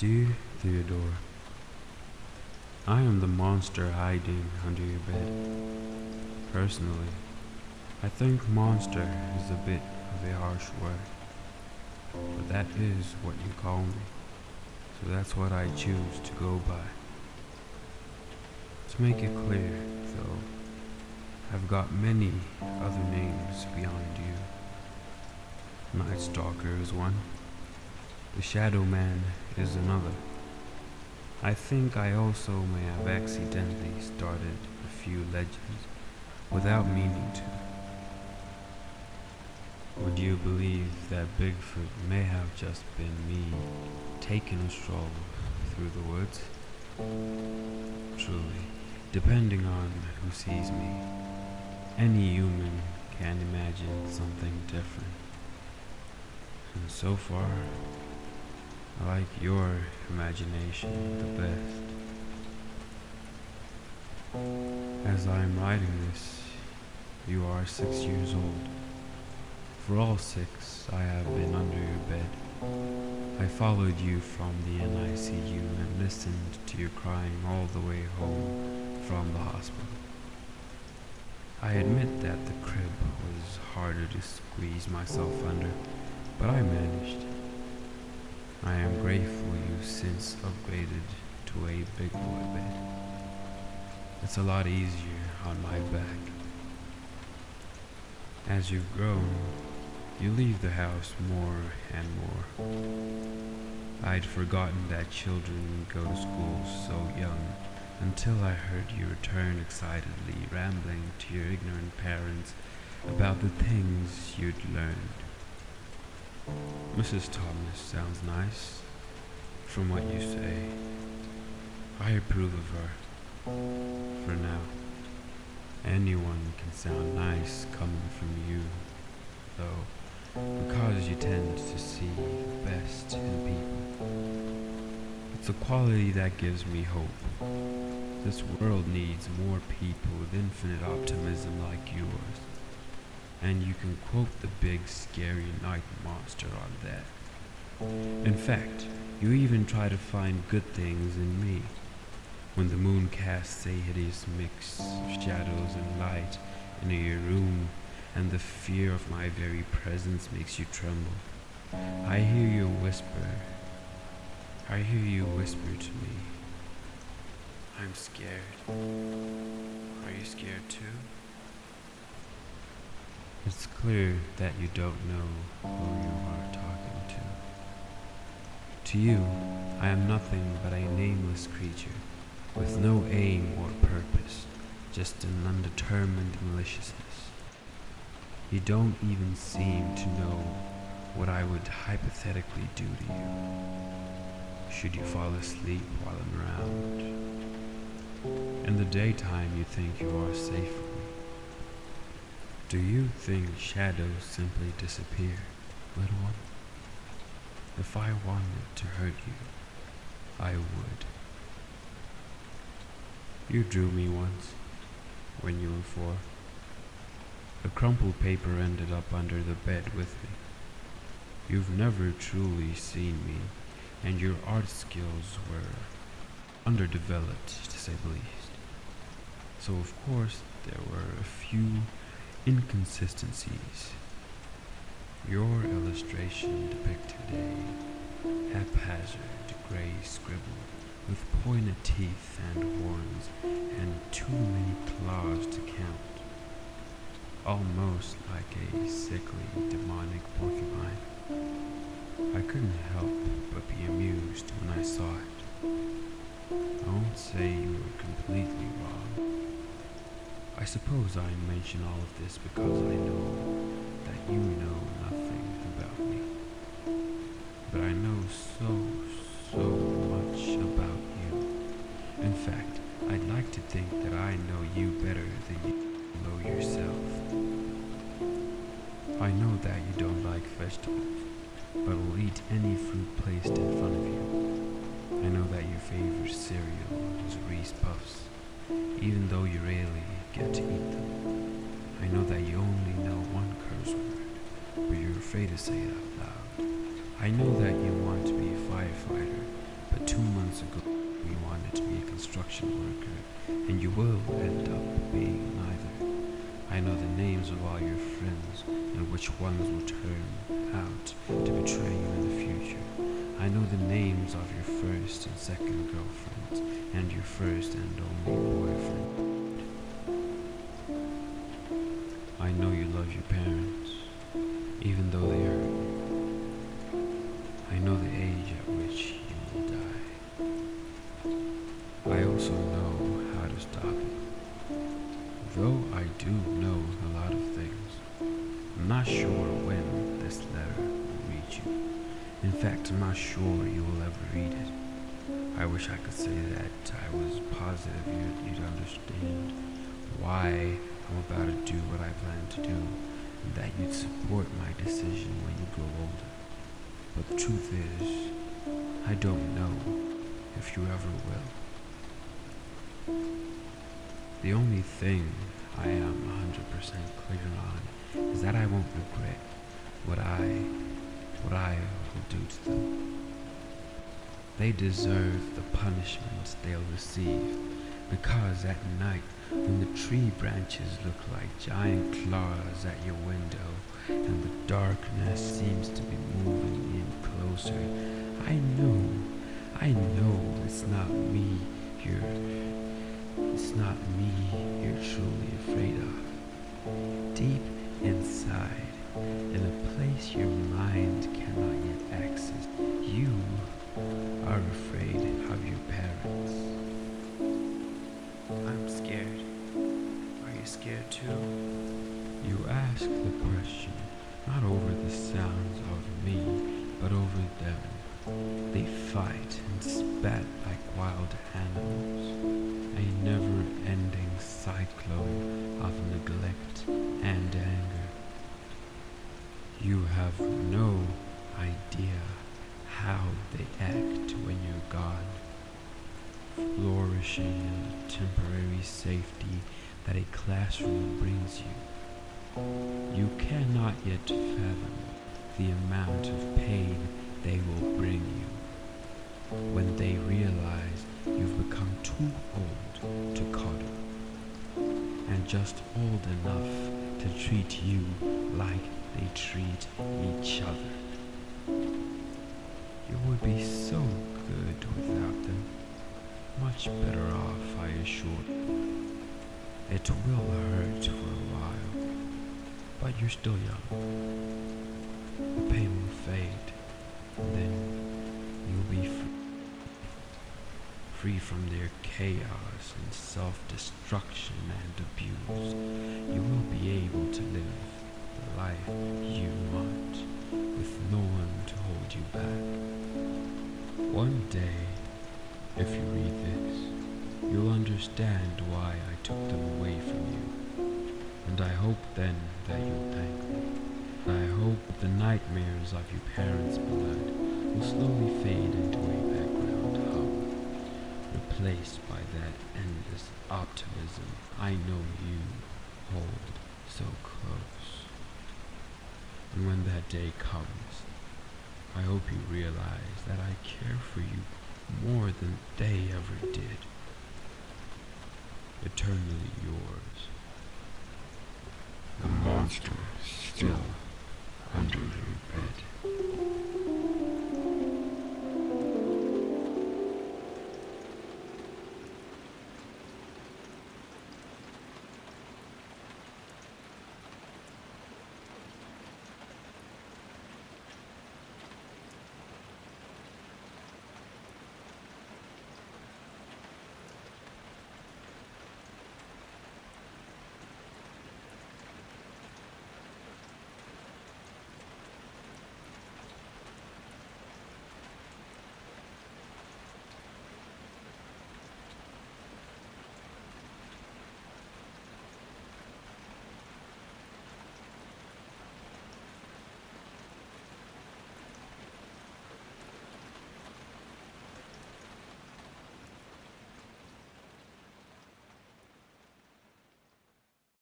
Dear Theodore, I am the monster hiding under your bed. Personally, I think monster is a bit of a harsh word, but that is what you call me, so that's what I choose to go by. To make it clear, though, I've got many other names beyond you. Night Stalker is one. The Shadow Man is another. I think I also may have accidentally started a few legends without meaning to. Would you believe that Bigfoot may have just been me taking a stroll through the woods? Truly, depending on who sees me, any human can imagine something different. And so far, I like your imagination the best. As I am writing this, you are six years old. For all six, I have been under your bed. I followed you from the NICU and listened to your crying all the way home from the hospital. I admit that the crib was harder to squeeze myself under, but I managed. I am grateful you've since upgraded to a big boy bed. It's a lot easier on my back. As you've grown, you leave the house more and more. I'd forgotten that children go to school so young until I heard you return excitedly, rambling to your ignorant parents about the things you'd learned. Mrs. Thomas sounds nice, from what you say. I approve of her, for now. Anyone can sound nice coming from you, though, because you tend to see the best in people. It's a quality that gives me hope. This world needs more people with infinite optimism like yours. And you can quote the big scary night monster on that. In fact, you even try to find good things in me. When the moon casts a hideous mix of shadows and light into your room, and the fear of my very presence makes you tremble, I hear you whisper. I hear you whisper to me. I'm scared. Are you scared too? It's clear that you don't know who you are talking to. To you, I am nothing but a nameless creature, with no aim or purpose, just an undetermined maliciousness. You don't even seem to know what I would hypothetically do to you, should you fall asleep while I'm around. In the daytime you think you are safe. Do you think shadows simply disappear, little one? If I wanted to hurt you, I would. You drew me once, when you were four. The crumpled paper ended up under the bed with me. You've never truly seen me, and your art skills were underdeveloped, to say the least. So, of course, there were a few inconsistencies. Your illustration depicted a haphazard gray scribble with pointed teeth and horns and too many claws to count. Almost like a sickly demonic porcupine. I couldn't help but be suppose I mention all of this because I know that you know nothing about me. But I know so, so much about you. In fact, I'd like to think that I know you better than you know yourself. I know that you don't like vegetables, but will eat any fruit placed in front of you. I know that your favorite cereal is Reese Puffs, even though you rarely get to eat them. I know that you only know one curse word, but you're afraid to say it out loud. I know that you want to be a firefighter, but two months ago you wanted to be a construction worker, and you will end up being neither. I know the names of all your friends and which ones will turn out to betray you in the future. I know the names of your first and second girlfriends and your first and only boyfriend. I know you love your parents, even though they hurt you. I know the age at which you will die. I also know how to stop it. Though I do know a lot of things, I'm not sure when this letter will reach you. In fact, I'm not sure you will ever read it. I wish I could say that I was positive you'd, you'd understand why I'm about to do what I plan to do, and that you'd support my decision when you grow older. But the truth is, I don't know if you ever will. The only thing I am 100% clear on is that I won't regret what I what I will do to them. They deserve the punishment they'll receive because at night when the tree branches look like giant claws at your window and the darkness seems to be moving in closer, I know, I know it's not me you're, it's not me you're truly afraid of. Deep inside, in a place your mind cannot yet access, you are afraid of your parents. I'm scared. Are you scared too? You ask the question not over the sounds of me, but over them. They fight and spat like wild animals, a never ending cyclone of neglect and anger. You have no idea how they act when you're gone, flourishing safety that a classroom brings you. You cannot yet fathom the amount of pain they will bring you when they realize you've become too old to cuddle and just old enough to treat you like they treat each other. You would be so good with them. Much better off, I assure you. It will hurt for a while, but you're still young. The pain will fade, and then you'll be free, free from their chaos and self-destruction and abuse. You will be able to live the life you want with no one to hold you back. One day, if you read this, you'll understand why I took them away from you. And I hope then that you'll thank me. I hope the nightmares of your parents' blood will slowly fade into a background hum, replaced by that endless optimism I know you hold so close. And when that day comes, I hope you realize that I care for you more than they ever did. Eternally yours. The monster still under